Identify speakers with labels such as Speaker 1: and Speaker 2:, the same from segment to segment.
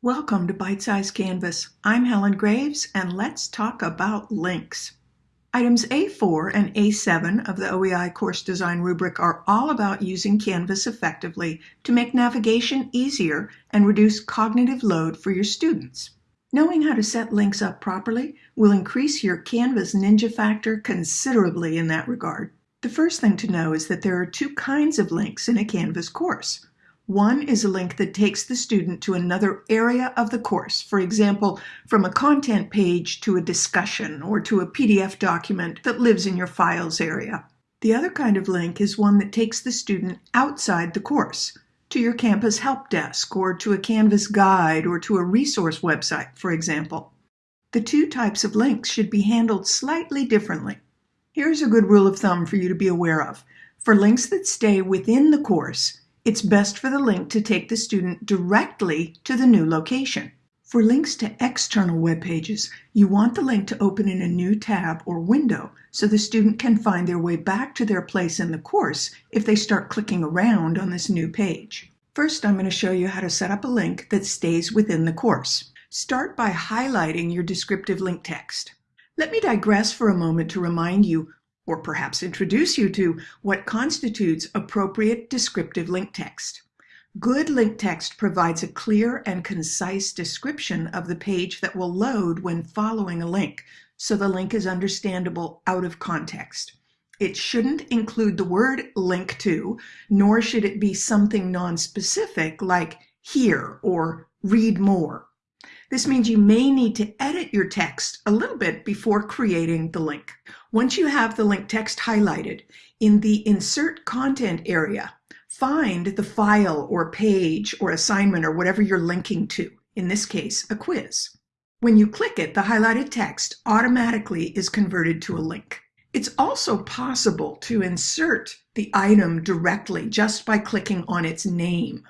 Speaker 1: Welcome to Bite Size Canvas. I'm Helen Graves, and let's talk about links. Items A4 and A7 of the OEI course design rubric are all about using Canvas effectively to make navigation easier and reduce cognitive load for your students. Knowing how to set links up properly will increase your Canvas ninja factor considerably in that regard. The first thing to know is that there are two kinds of links in a Canvas course. One is a link that takes the student to another area of the course, for example, from a content page to a discussion or to a PDF document that lives in your files area. The other kind of link is one that takes the student outside the course, to your campus help desk or to a Canvas guide or to a resource website, for example. The two types of links should be handled slightly differently. Here's a good rule of thumb for you to be aware of. For links that stay within the course, it's best for the link to take the student directly to the new location. For links to external web pages, you want the link to open in a new tab or window so the student can find their way back to their place in the course if they start clicking around on this new page. First, I'm going to show you how to set up a link that stays within the course. Start by highlighting your descriptive link text. Let me digress for a moment to remind you or perhaps introduce you to what constitutes appropriate descriptive link text. Good link text provides a clear and concise description of the page that will load when following a link, so the link is understandable out of context. It shouldn't include the word link to, nor should it be something non-specific like here or read more. This means you may need to edit your text a little bit before creating the link. Once you have the link text highlighted, in the Insert Content area, find the file or page or assignment or whatever you're linking to, in this case, a quiz. When you click it, the highlighted text automatically is converted to a link. It's also possible to insert the item directly just by clicking on its name.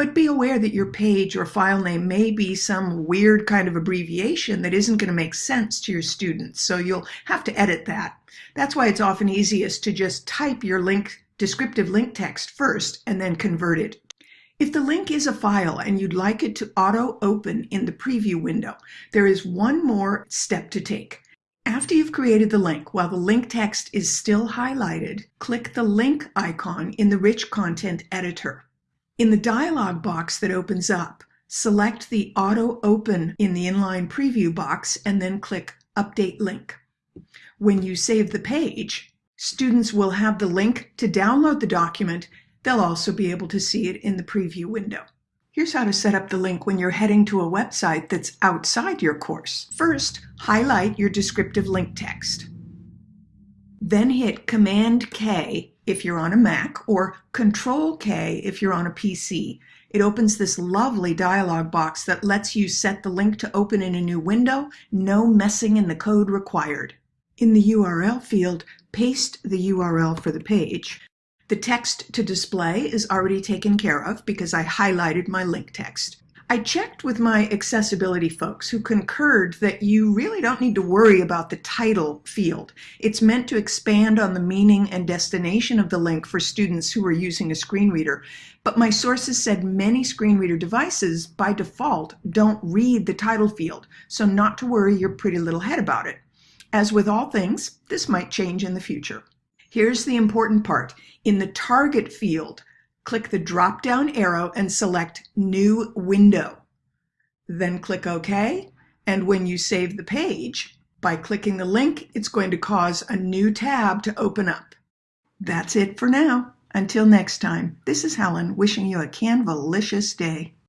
Speaker 1: But be aware that your page or file name may be some weird kind of abbreviation that isn't going to make sense to your students, so you'll have to edit that. That's why it's often easiest to just type your link descriptive link text first and then convert it. If the link is a file and you'd like it to auto open in the preview window, there is one more step to take. After you've created the link, while the link text is still highlighted, click the link icon in the Rich Content Editor. In the dialog box that opens up, select the Auto Open in the inline preview box and then click Update Link. When you save the page, students will have the link to download the document. They'll also be able to see it in the preview window. Here's how to set up the link when you're heading to a website that's outside your course. First, highlight your descriptive link text. Then hit Command K if you're on a Mac or Control K if you're on a PC. It opens this lovely dialog box that lets you set the link to open in a new window, no messing in the code required. In the URL field, paste the URL for the page. The text to display is already taken care of because I highlighted my link text. I checked with my accessibility folks who concurred that you really don't need to worry about the title field. It's meant to expand on the meaning and destination of the link for students who are using a screen reader. But my sources said many screen reader devices by default don't read the title field, so not to worry your pretty little head about it. As with all things, this might change in the future. Here's the important part. In the target field, click the drop-down arrow and select New Window. Then click OK, and when you save the page, by clicking the link, it's going to cause a new tab to open up. That's it for now. Until next time, this is Helen wishing you a Canvalicious day.